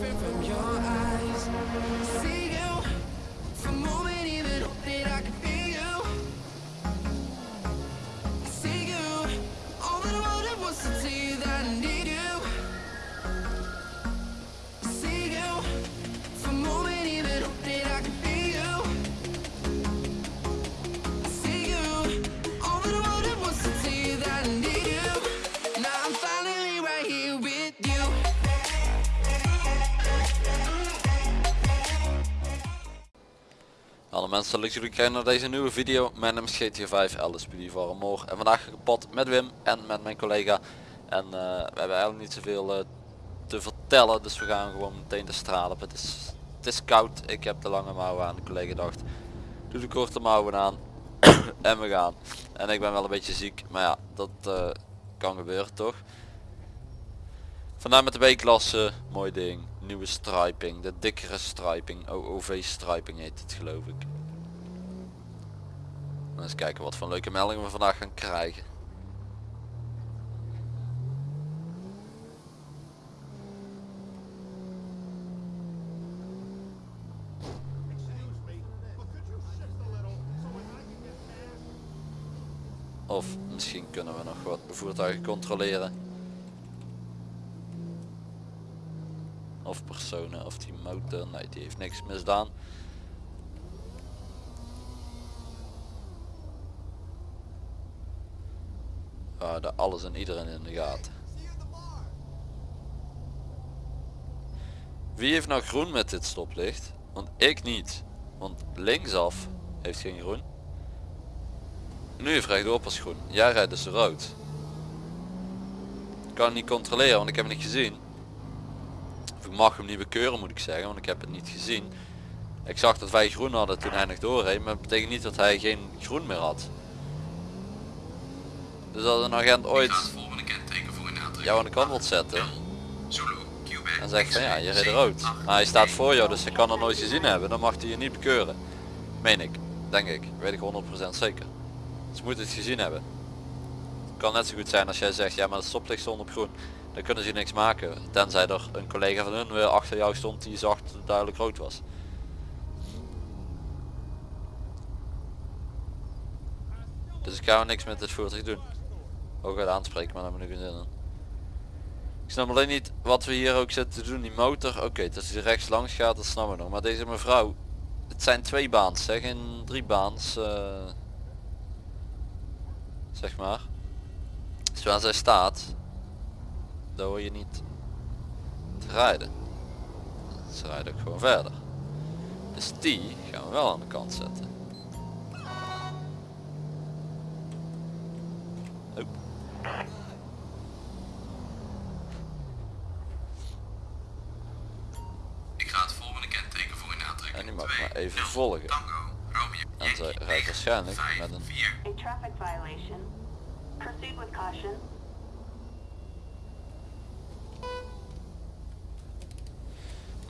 fifth. Mensen, leuk jullie kijken naar deze nieuwe video. Mijn naam is GTA 5 LSPD voor Amor. En vandaag ga ik pad met Wim en met mijn collega. En eh, we hebben eigenlijk niet zoveel eh, te vertellen, dus we gaan gewoon meteen de straat op. Het is, het is koud, ik heb de lange mouwen aan. De collega dacht, doe de korte mouwen aan en we gaan. En ik ben wel een beetje ziek, maar ja, dat eh, kan gebeuren toch. Vandaar met de B-klasse, mooi ding. Nieuwe striping, de dikkere striping. OOV striping heet het geloof ik. Eens kijken wat voor leuke meldingen we vandaag gaan krijgen. Of misschien kunnen we nog wat voertuigen controleren. Of personen of die motor. Nee, die heeft niks misdaan. Houden alles en iedereen in de gaten. Wie heeft nou groen met dit stoplicht? Want ik niet. Want linksaf heeft geen groen. Nu heeft rechtdoor pas groen. Jij rijdt dus rood. Ik kan het niet controleren want ik heb het niet gezien. Of ik mag hem niet bekeuren moet ik zeggen, want ik heb het niet gezien. Ik zag dat wij groen hadden toen hij nog doorreed, maar dat betekent niet dat hij geen groen meer had. Dus als een agent ooit volgende kenteken voor in jou aan de kant wilt zetten en zegt van ja, je reed rood. Maar hij staat voor jou, dus hij kan er nooit gezien hebben, dan mag hij je niet bekeuren. Meen ik, denk ik, weet ik 100% zeker. Ze moeten het gezien hebben. Het kan net zo goed zijn als jij zegt, ja maar het stoplicht stond op groen. Dan kunnen ze niks maken. Tenzij er een collega van hun weer achter jou stond die zag dat het duidelijk rood was. Dus ik ga niks met dit voertuig doen. Ook het aanspreken, maar daar heb ik zin in. Ik snap alleen niet wat we hier ook zitten te doen. Die motor, oké, dat hij rechts langs gaat, dat snap ik nog. Maar deze mevrouw, het zijn twee baans, zeg, geen drie baans. eh, zeg maar. Dus waar zij staat, daar hoor je niet te rijden. Ze rijden ook gewoon verder. Dus die gaan we wel aan de kant zetten. Even volgen. En zij rijdt waarschijnlijk met een 4. A traffic violation. Proceed with caution.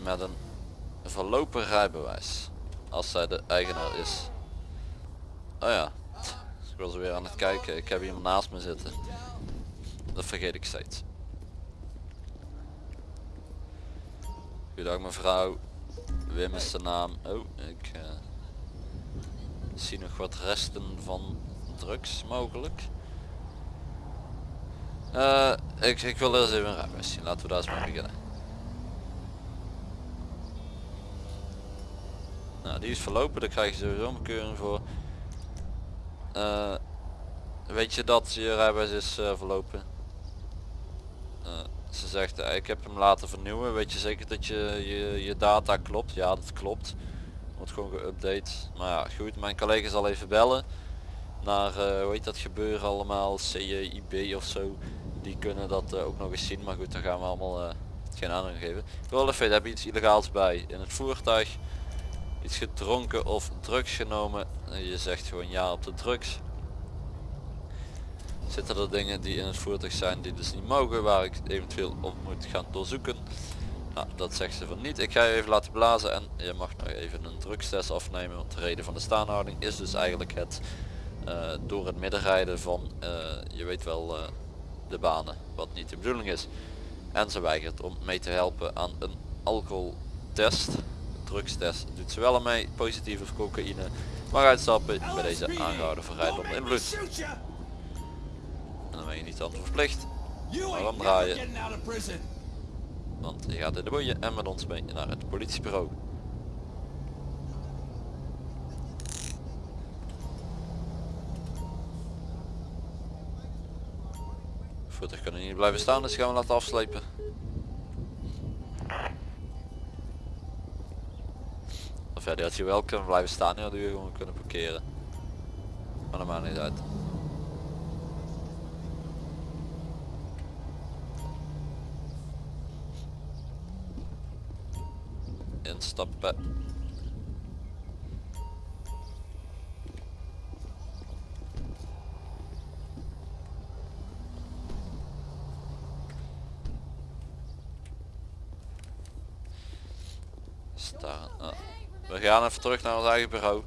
met een verlopen rijbewijs. Als zij de eigenaar is. Oh ja. Ik was weer aan het kijken. Ik heb iemand naast me zitten. Dat vergeet ik steeds. Goedendag mevrouw. Wim is de naam. Oh, ik eh, zie nog wat resten van drugs mogelijk. Eh, ik, ik wil eerst even een rijbewijs. Laten we daar eens mee beginnen. Nou, die is verlopen, daar krijg je sowieso een bekeuring voor. Eh, weet je dat je rijbewijs is verlopen? Ze zegt, eh, ik heb hem laten vernieuwen. Weet je zeker dat je, je je data klopt? Ja, dat klopt. Wordt gewoon geüpdate. Maar ja, goed, mijn collega zal even bellen. Naar, eh, hoe heet dat gebeuren allemaal? CJIB of zo. Die kunnen dat eh, ook nog eens zien. Maar goed, dan gaan we allemaal geen aandacht geven. Ik wil even heb je iets illegaals bij in het voertuig? iets gedronken of drugs genomen en je zegt gewoon ja op de drugs zitten er dingen die in het voertuig zijn die dus niet mogen waar ik eventueel op moet gaan doorzoeken nou dat zegt ze van niet ik ga je even laten blazen en je mag nog even een drugstest afnemen want de reden van de staanhouding is dus eigenlijk het eh, door het midden rijden van eh, je weet wel eh, de banen wat niet de bedoeling is en ze weigert om mee te helpen aan een alcoholtest, drugstest, doet ze wel aan mee, positief of cocaïne. Mag uitstappen, bij deze aangehouden voor rijden onder invloed. Dan je niet aan verplicht, maar dan draaien, want je gaat in de boeien en met ons mee naar het politiebureau. Voertuig kunnen niet blijven staan, dus gaan we laten afslepen. Of ja, die had je wel kunnen blijven staan, die hadden we gewoon kunnen parkeren. Maar dat maakt niet uit. Ah. We gaan even terug naar ons eigen bureau.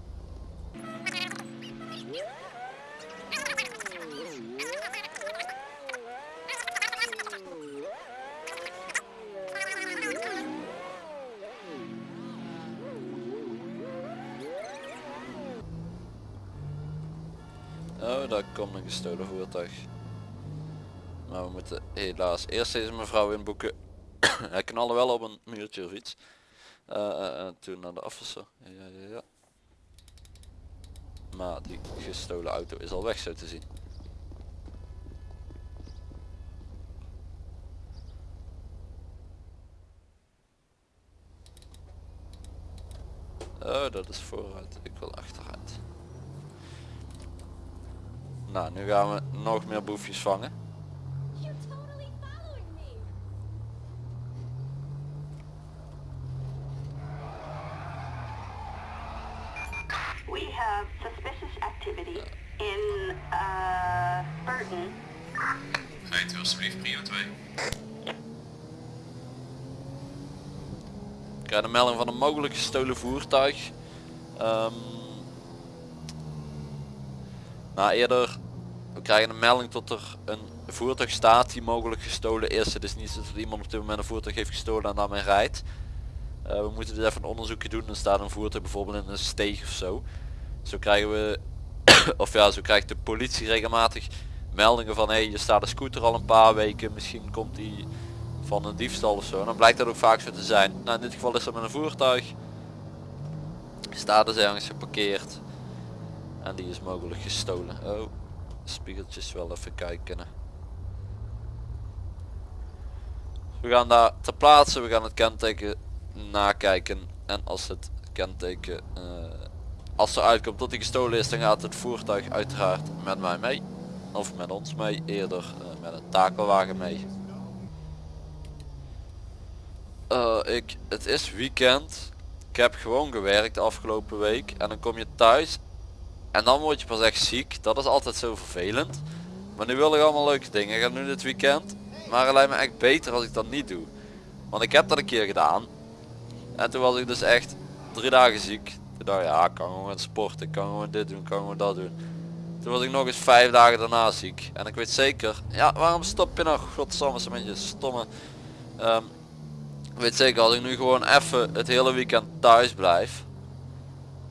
Daar komt een gestolen voertuig. Maar we moeten helaas eerst deze mevrouw inboeken. Hij knallen wel op een muurtje of iets. Eh, toen naar de officer. Ja, ja. Maar die gestolen auto is al weg zo te zien. Oh, dat is vooruit. Ik wil achteruit. Nou, nu gaan we nog meer boefjes vangen. We have suspicious activity in, uh, Burton. Rijdt u alsjeblieft prio 2. Ik krijg een melding van een mogelijk gestolen voertuig. Ehm nou eerder, krijgen een melding tot er een voertuig staat die mogelijk gestolen is. Het is niet zo dat iemand op dit moment een voertuig heeft gestolen en daarmee rijdt. Eh, we moeten dus even een onderzoekje doen. Er staat een voertuig bijvoorbeeld in een steeg of zo. Zo krijgen we, of ja, zo krijgt de politie regelmatig meldingen van hé, hey, je staat een scooter al een paar weken. Misschien komt die van een diefstal of zo. En dan blijkt dat ook vaak zo te zijn. Nou, in dit geval is dat met een voertuig. Staat dus ergens geparkeerd. En die is mogelijk gestolen. Oh, spiegeltjes wel even kijken. We gaan daar ter plaatse, we gaan het kenteken nakijken. En als het kenteken, eh, als er uitkomt dat hij gestolen is, dan gaat het voertuig uiteraard met mij mee. Of met ons mee, eerder eh, met een takelwagen mee. Eh, ik, het is weekend. Ik heb gewoon gewerkt de afgelopen week. En dan kom je thuis. En dan word je pas echt ziek. Dat is altijd zo vervelend. Maar nu wil ik allemaal leuke dingen gaan doen dit weekend. Maar het lijkt me echt beter als ik dat niet doe. Want ik heb dat een keer gedaan. En toen was ik dus echt drie dagen ziek. Toen dacht ik, ja, ik kan gewoon sporten. Ik kan gewoon dit doen, ik kan gewoon dat doen. Toen was ik nog eens vijf dagen daarna ziek. En ik weet zeker, ja, waarom stop je nou? Godsamme, met je stomme. Ehm, ik weet zeker, als ik nu gewoon even het hele weekend thuis blijf.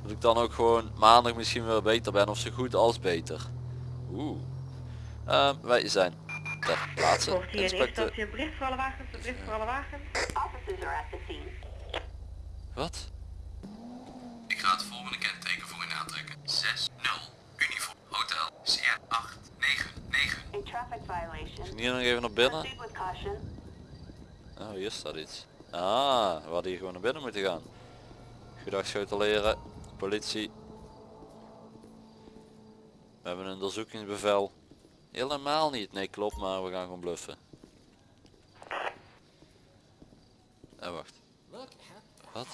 Dat ik dan ook gewoon maandag misschien weer beter ben of zo goed als beter. Oeh. Ehm, wij zijn ter plaatse. Inspecteur. bericht voor alle wagens, een bericht voor alle wagens. Officers are at the scene. Wat? Ik ga het volgende kenteken voor u aantrekken. 6 0 uniform hotel Sierra 8 9 9. A traffic violation. Hier nog even naar binnen. Oh, hier staat iets. Ah, we hadden hier gewoon naar binnen moeten gaan. Goedag schotelleren, politie. We hebben een onderzoekingsbevel. Helemaal niet, nee klopt, maar we gaan gewoon bluffen. En wacht. Wat?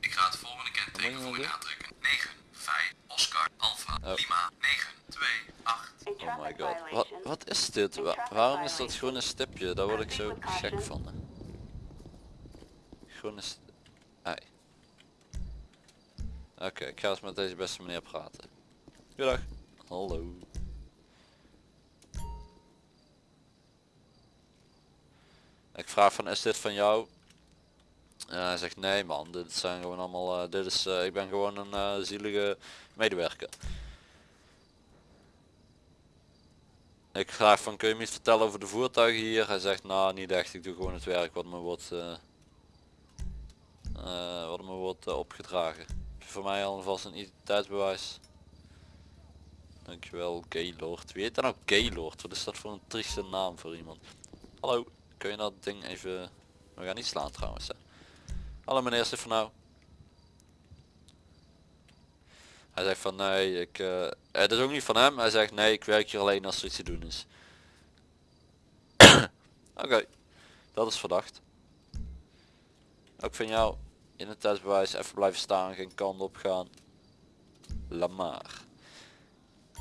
Ik ga het volgende kenteken voor u het aantrekken. 9 5 Oscar Alpha Oh. Lima 9 2 8. A Oh my god. Wat, wat is dit? Wa- waarom is dat groene stipje? Daar word ik zo gek van. hè. Groene st Ei. Oké, ik ga eens met deze beste meneer praten. Goedag. Hallo. Ik vraag van is dit van jou? En hij zegt nee man, dit zijn gewoon allemaal, eh, dit is, eh, ik ben gewoon een eh, zielige medewerker. Ik vraag van kun je me iets vertellen over de voertuigen hier? Hij zegt nou niet echt, ik doe gewoon het werk wat me wordt, wat me wordt opgedragen. Voor mij alvast een identiteitsbewijs? Dankjewel Gaylord. Wie heet dan ook Gaylord? Wat is dat voor een trieste naam voor iemand? Hallo, kun je dat ding even... We gaan niet slaan trouwens hè. Hallo meneer Stefano. Hij zegt van nee, ik, eh, het is ook niet van hem. Hij zegt nee, ik werk hier alleen als er iets te doen is. Oké, dat is verdacht. Ook van jou in het testbewijs even blijven staan, geen kant op gaan. Lamar.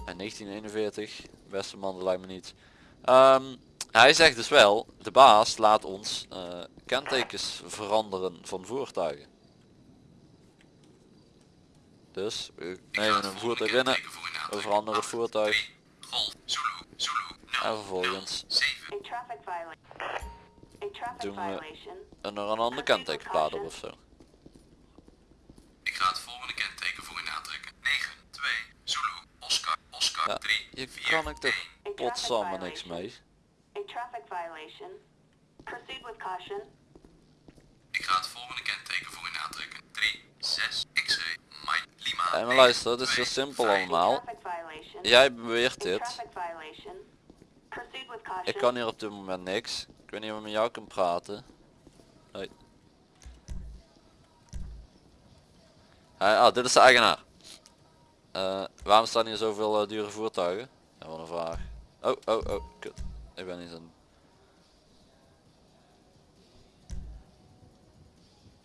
En 1941, beste man, dat lijkt me niet. Ehm, hij zegt dus wel, de baas laat ons eh, kentekens veranderen van voertuigen. Dus we nemen een voertuig binnen, we veranderen het voertuig en 0, vervolgens 7. A traffic violation. A traffic Doen we- violation. en er een ander kentekenplaat op ofzo. Ik ga het volgende kenteken voor in aantrekken. 9, 2, Zulu, Oscar, Oscar, Ja, 3, je 4, kan ik toch 1. potsamme niks mee. A traffic violation. Proceed with caution. Ik ga het volgende kenteken voor in aantrekken. 3, 6, X-ray, Mike, Lima. Hey, maar 9, luister, het is 2, heel simpel 5. A allemaal. Jij beweert dit. Ik kan hier op dit moment niks. Ik weet niet of ik met jou kan praten. Hoi. Hey, ah, dit is de eigenaar. Eh, waarom staan hier zoveel eh, dure voertuigen? Ja, wat een vraag. Oh, oh, oh, kut. Ik ben niet aan...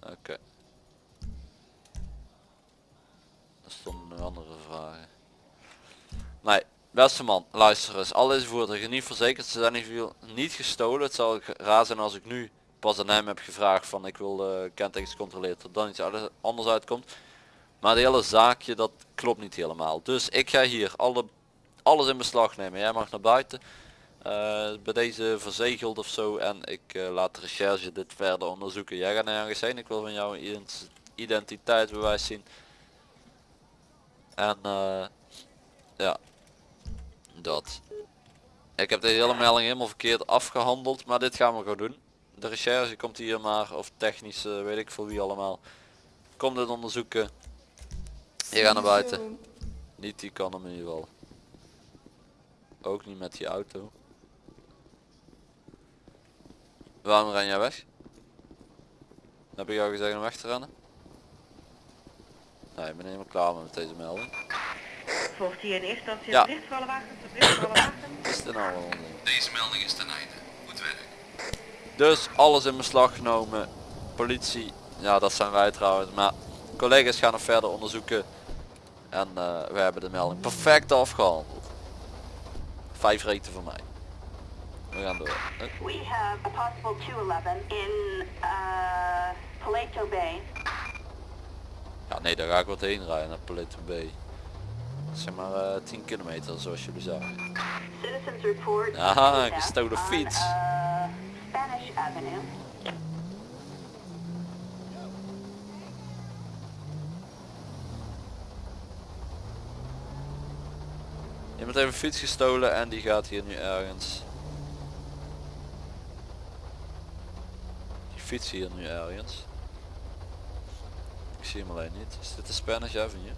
Oké. Er stonden nog andere vragen. Nee, beste man, luister eens. Al deze voertuigen niet verzekerd, ze zijn niet, niet gestolen. Het zal raar zijn als ik nu pas aan hem heb gevraagd van ik wil de kentekens controleren tot dan iets anders uitkomt. Maar de hele zaakje dat klopt niet helemaal. Dus ik ga hier alle, alles in beslag nemen. Jij mag naar buiten. Eh, bij deze verzegeld of zo en ik eh, laat de recherche dit verder onderzoeken. Jij gaat nergens heen. Ik wil van jou een ident- identiteitsbewijs zien. En eh, ja, dat. Ik heb deze hele melding helemaal verkeerd afgehandeld, maar dit gaan we gewoon doen. De recherche komt hier maar, of technisch, weet ik voor wie allemaal. Komt dit onderzoeken. Je gaat naar buiten. Niet die kan hem in ieder geval. Ook niet met die auto. Waarom ren jij weg? Heb ik jou gezegd om weg te rennen? Nee, ik ben helemaal klaar met deze melding. Volgt hier in eerste instantie Ja. een bericht voor alle wagens, een bericht voor alle wagens. Wat is dit nou? Deze melding is ten einde. Goed werk. Dus alles in beslag genomen. Politie, ja dat zijn wij trouwens, maar collega's gaan nog verder onderzoeken. En eh, we hebben de melding perfect afgehandeld. Vijf reten voor mij. We gaan door. We have a possible 211 in uh, Paleto Bay. Ja nee, daar ga ik wat heen rijden naar Paleto Bay. Zeg maar eh 10 kilometer zoals jullie zagen. Citizens report Aha, gestolen fiets. uh, Spanish Avenue. Iemand heeft een fiets gestolen en die gaat hier nu ergens. Die fiets hier nu ergens. Ik zie hem alleen niet. Is dit de Spanish Avenue?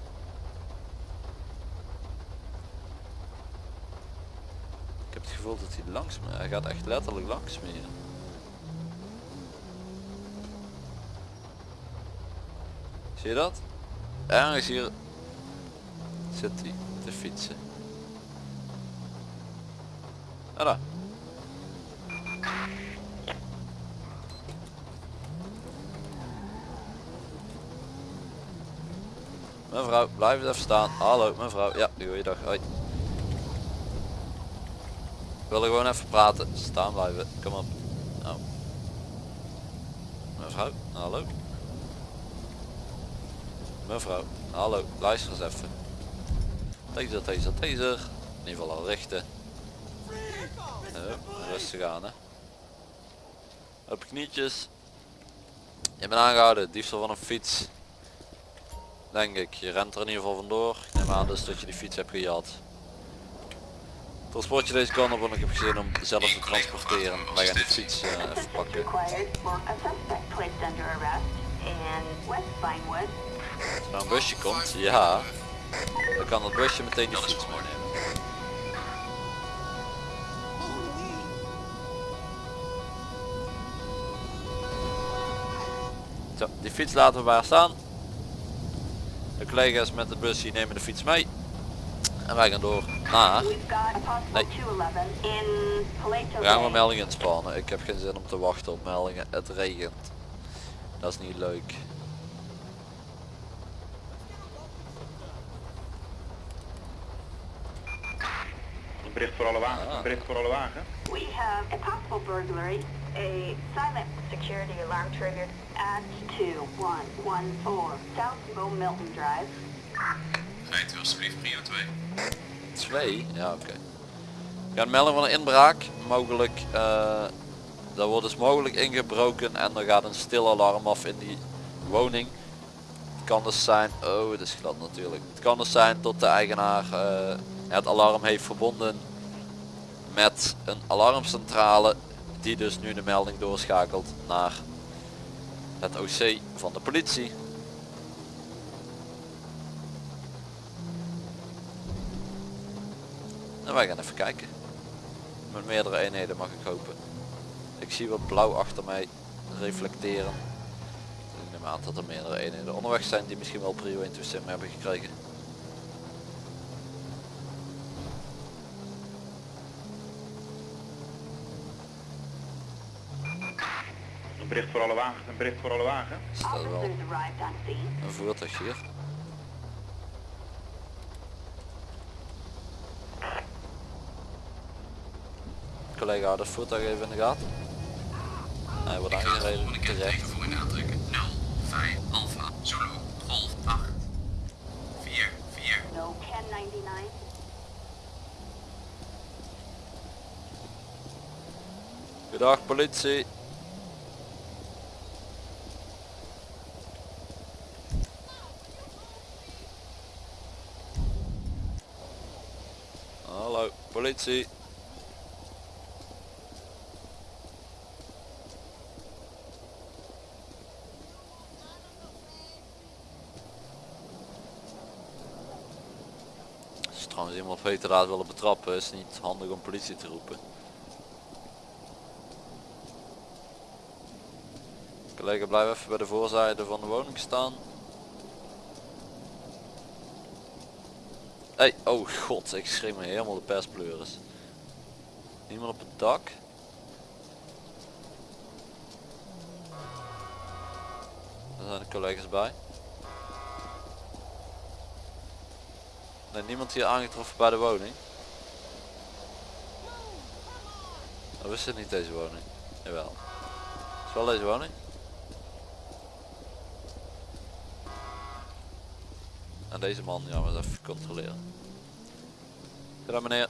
Ik heb het gevoel dat hij langs me, hij gaat echt letterlijk langs me hier. Zie je dat? Ergens hier zit hij te fietsen. Daar. Mevrouw, blijf eens even staan. Hallo, mevrouw. Ja, goeiedag. Hoi. Ik wil gewoon even praten. Staan blijven. Kom op. Nou. Mevrouw, hallo. Mevrouw, hallo. Luister eens even. Taser, taser, taser. In ieder geval al richten. Oh, rustig aan hè. Op knietjes. Je bent aangehouden, diefstal van een fiets. Denk ik, je rent er in ieder geval vandoor. Ik neem aan dus dat je die fiets hebt gejat. Transport je deze kant op, want ik heb gezin om zelf te transporteren. Wij gaan die fiets eh, even pakken. Als er nou een busje komt, ja. Dan kan dat busje meteen die fiets meenemen. Zo, die fiets laten we waar staan. De collega's met de bus die nemen de fiets mee. En wij gaan door naar... Nee. 211 in Paleto We gaan maar meldingen spannen. Ik heb geen zin om te wachten op meldingen. Het regent. Dat is niet leuk. Bericht voor alle wagen. Ah. Een bericht voor alle wagen. We have a possible burglary. A silent security alarm triggered at 2114 South Bo Milton Drive. Rijdt u alsjeblieft prio 2. 2? Ja oké. We gaan melding van een inbraak. Mogelijk, eh daar wordt dus mogelijk ingebroken en er gaat een stil alarm af in die woning. Het kan dus zijn, oh het is glad natuurlijk. Het kan dus zijn dat de eigenaar eh, het alarm heeft verbonden met een alarmcentrale die dus nu de melding doorschakelt naar het OC van de politie. En wij gaan even kijken. Met meerdere eenheden mag ik hopen. Ik zie wat blauw achter mij reflecteren. Ik neem aan dat er meerdere eenheden onderweg zijn die misschien wel prio 1 toestemming hebben gekregen. Bericht voor alle wagens. Een bericht voor alle wagen. Er staat wel een voertuig hier. Collega houdt het voertuig even in de gaten. Hij wordt aangereden terecht. voor in aantrekken. 0, 5, Alpha, Zulu, Golf, 8, 4, 4. No 1099. Goedendag politie. Als je trouwens iemand op heterdaad willen betrappen is het niet handig om politie te roepen. Collega blijf even bij de voorzijde van de woning staan. Hey, oh god, ik schreef me helemaal de perspleuris. Niemand op het dak. Daar zijn de collega's bij. Nee, niemand hier aangetroffen bij de woning. Oh, is het niet deze woning? Jawel. Is wel deze woning? Deze man, ja, maar even controleren. Goedendag meneer.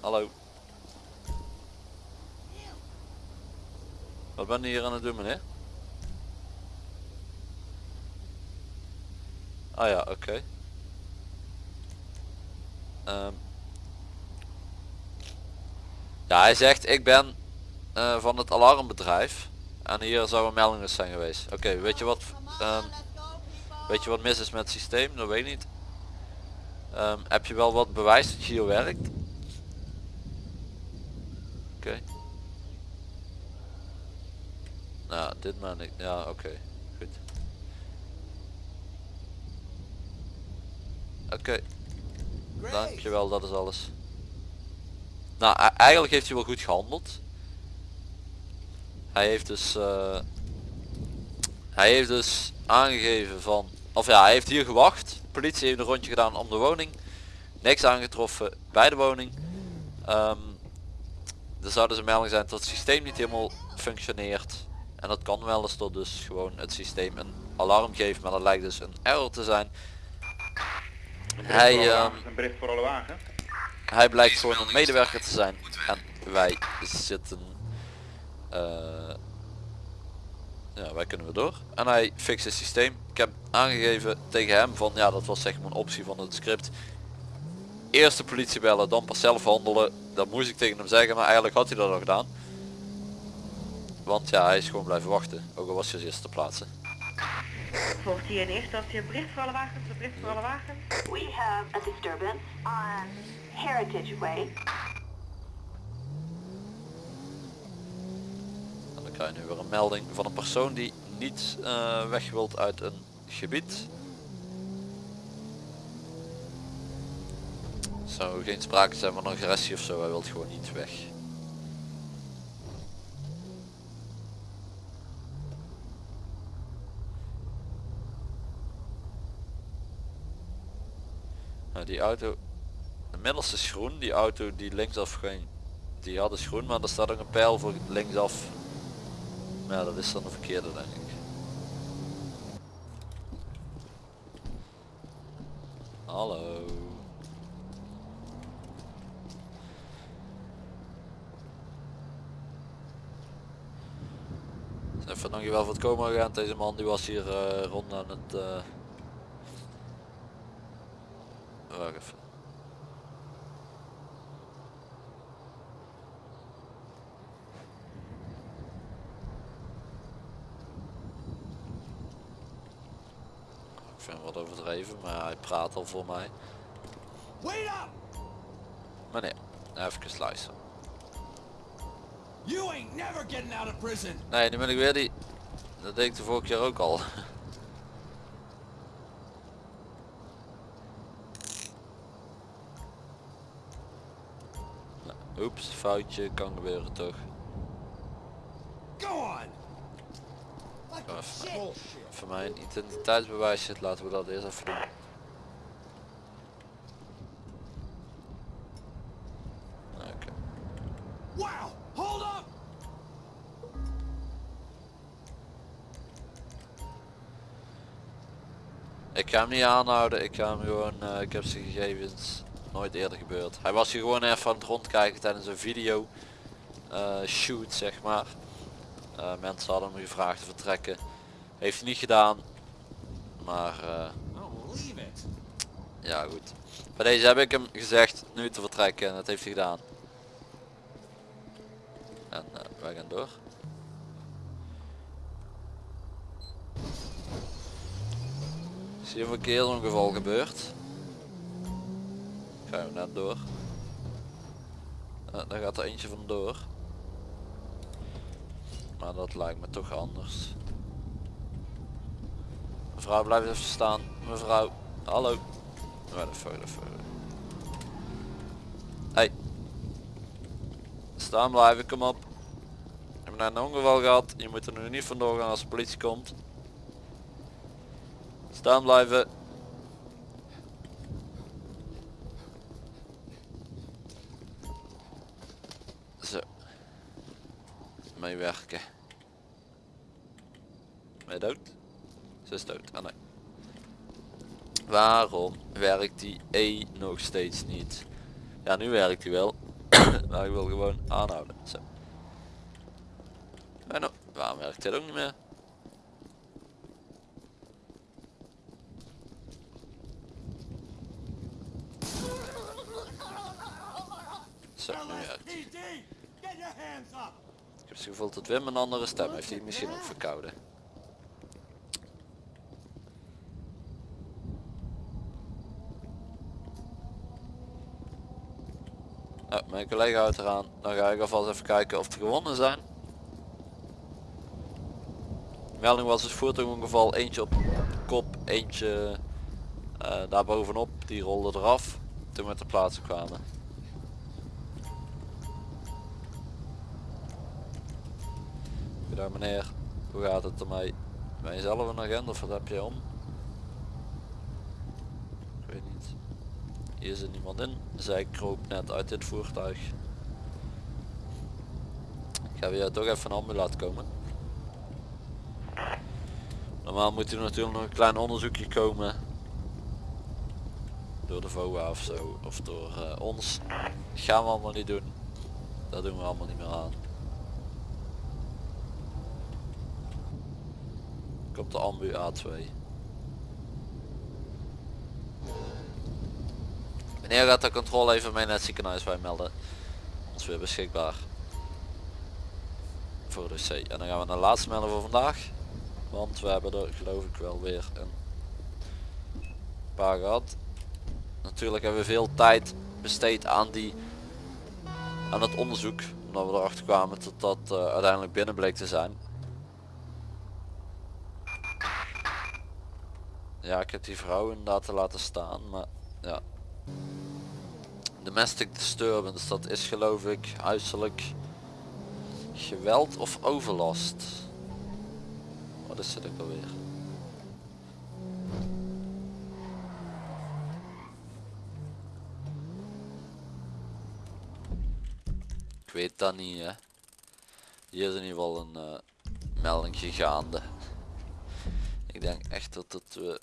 Hallo. Wat ben je hier aan het doen meneer? Ah ja, oké. Ehm. Ja, hij zegt ik ben eh, van het alarmbedrijf. En hier zou een melding dus zijn geweest. Oké, weet je wat? ehm, weet je wat mis is met het systeem? Dat weet niet. Ehm, heb je wel wat bewijs dat je hier werkt? Oké. Nou, dit maar niet. Ja, oké. Goed. Oké. Dankjewel, dat is alles. Nou, e- eigenlijk heeft hij wel goed gehandeld. Hij heeft dus... eh, hij heeft dus aangegeven van... Of ja, hij heeft hier gewacht. De politie heeft een rondje gedaan om de woning. Niks aangetroffen bij de woning. Ehm, er zou dus een melding zijn dat het systeem niet helemaal functioneert. En dat kan wel eens tot dus gewoon het systeem een alarm geeft. Maar dat lijkt dus een error te zijn. Een bericht Hij, wagen. Hij blijkt gewoon een medewerker te zijn. En wij zitten eh, ja, wij kunnen weer door. En hij fixt het systeem. Ik heb aangegeven tegen hem van, ja dat was zeg maar een optie van het script. Eerst de politie bellen, dan pas zelf handelen. Dat moest ik tegen hem zeggen, maar eigenlijk had hij dat al gedaan. Want ja, hij is gewoon blijven wachten. Ook al was hij als eerste te plaatsen. Volgt hier in eerste instantie een bericht voor alle wagens, een bericht voor alle wagens. We have a disturbance on Heritage Way. En dan krijg nu weer een melding van een persoon die niet eh, weg wilt uit een gebied. Zou geen sprake zijn van agressie of zo, hij wil gewoon niet weg. Nou, die auto, de middelste is groen, die auto die linksaf ging, die had is groen, maar er staat ook een pijl voor linksaf. Maar ja, dat is dan de verkeerde denk ik. Hallo. Even dankjewel voor het komen gaan. Deze man die was hier eh, rond aan het... eh Wacht even. Ik vind overdreven, maar hij praat al voor mij. Wait up! Meneer, even luisteren. You ain't never getting out of prison. Nee, nu ben ik weer die... Dat deed ik de vorige keer ook al. Nou, Oeps, foutje, kan gebeuren toch. Go on. Voor mijn identiteitsbewijs zit, laten we dat eerst even doen. Oké. Wow. Hold up. Ik ga hem niet aanhouden, ik ga hem gewoon, eh, ik heb zijn gegevens nooit eerder gebeurd. Hij was hier gewoon even aan het rondkijken tijdens een video eh, shoot zeg maar. Eh, mensen hadden hem gevraagd te vertrekken. Heeft hij niet gedaan. Maar eh, Oh, ja goed. Bij deze heb ik hem gezegd nu te vertrekken en dat heeft hij gedaan. En eh, wij gaan door. Is hier een verkeersongeval gebeurd? Gaan we net door. Eh, daar gaat er eentje vandoor. Maar dat lijkt me toch anders. Mevrouw blijf even staan. Mevrouw. Hallo. Waar de de fuck. Hey. Staan blijven, kom op. We hebben net een ongeval gehad. Je moet er nu niet vandoor gaan als de politie komt. Staan blijven. Zo. Meewerken. Je dood? Ze is dood. Ah nee. Waarom werkt die E nog steeds niet? Ja, nu werkt hij wel. maar ik wil gewoon aanhouden. Zo. En nou, waarom werkt dit ook niet meer? Zo, nu werkt. Ik heb het gevoel dat Wim een andere stem heeft. Die misschien ook verkouden. Oh, mijn collega houdt eraan. Dan ga ik alvast even kijken of er gewonnen zijn. De melding was dus voertuigongeval. Eentje op kop, eentje eh, daar bovenop. Die rolde eraf toen we ter plaatse kwamen. Goedendag meneer, hoe gaat het ermee? Ben je zelf een agent of wat heb je om? Ik weet niet. Niemand in. Zij kroop net uit dit voertuig. Ik ga weer toch even een ambu laten komen. Normaal moet er natuurlijk nog een klein onderzoekje komen. Door de VOA of zo. Of door eh, ons. Gaan we allemaal niet doen. Dat doen we allemaal niet meer aan. Komt de ambu A2. Wanneer gaat de controle even mee naar het ziekenhuis? Wij melden ons weer beschikbaar. Voor de C. En dan gaan we naar de laatste melden voor vandaag. Want we hebben er geloof ik wel weer een paar gehad. Natuurlijk hebben we veel tijd besteed aan die aan het onderzoek. Omdat we erachter kwamen dat dat eh, uiteindelijk binnen bleek te zijn. Ja, ik heb die vrouw inderdaad laten staan, maar ja. Domestic disturbance, dat is geloof ik huiselijk geweld of overlast. Wat is het ook alweer? Ik weet dat niet hè. Hier is in ieder geval een eh, melding gaande. Ik denk echt dat het we...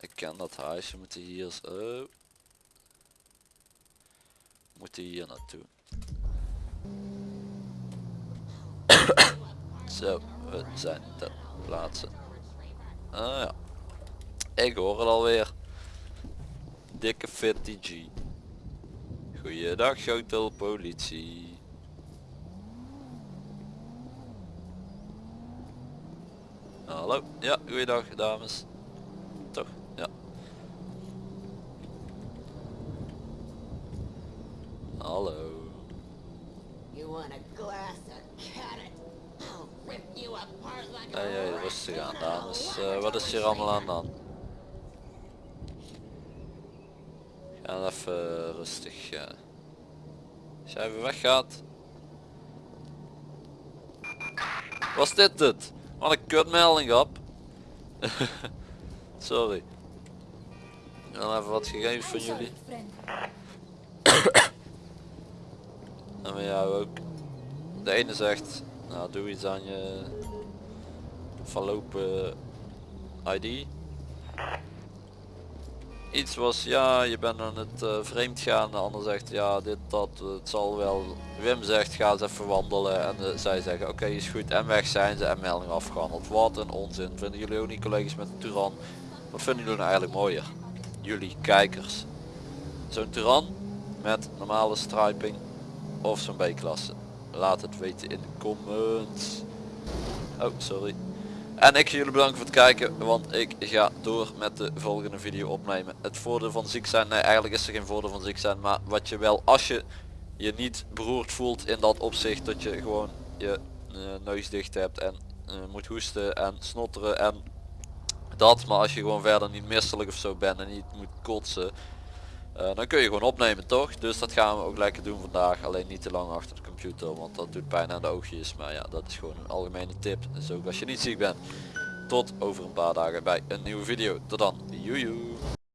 Ik ken dat huisje, moeten hier... s- We moeten hier naartoe. Zo, we zijn ter plaatse. Ah ja. Ik hoor het alweer. Dikke fitty G. Goeiedag Schotel politie. Hallo, ja, goeiedag dames. Toch, ja. Hallo. You want a glass of carrot? I'll rip you apart like Hey, a hey, rustig aan dames. Eh, wat is hier allemaal aan dan? Ga even rustig. eh. Als jij even weggaat. Was dit het? Wat een kutmelding op. Sorry. Dan even wat gegevens van jullie. En van jou ook. De ene zegt, nou doe iets aan je verlopen ID. Iets was ja je bent aan het eh, vreemd gaan. De ander zegt ja dit dat het zal wel. Wim zegt ga eens even wandelen en zij zeggen oké is goed en weg zijn ze en melding afgehandeld. Wat een onzin. Vinden jullie ook niet collega's met een Turan? Wat vinden jullie nou eigenlijk mooier? Jullie kijkers. Zo'n Turan met normale striping of zo'n B-klasse. Laat het weten in de comments. Oh, sorry. En ik ga jullie bedanken voor het kijken, want ik ga door met de volgende video opnemen. Het voordeel van ziek zijn, nee eigenlijk is er geen voordeel van ziek zijn, maar wat je wel, als je je niet beroerd voelt in dat opzicht, dat je gewoon je eh, neus dicht hebt en eh, moet hoesten en snotteren en dat, maar als je gewoon verder niet misselijk of zo bent en niet moet kotsen, eh, dan kun je gewoon opnemen toch? Dus dat gaan we ook lekker doen vandaag. Alleen niet te lang achter de computer, want dat doet pijn aan de oogjes. Maar ja, dat is gewoon een algemene tip. Dus ook als je niet ziek bent. Tot over een paar dagen bij een nieuwe video. Tot dan. Joejoe.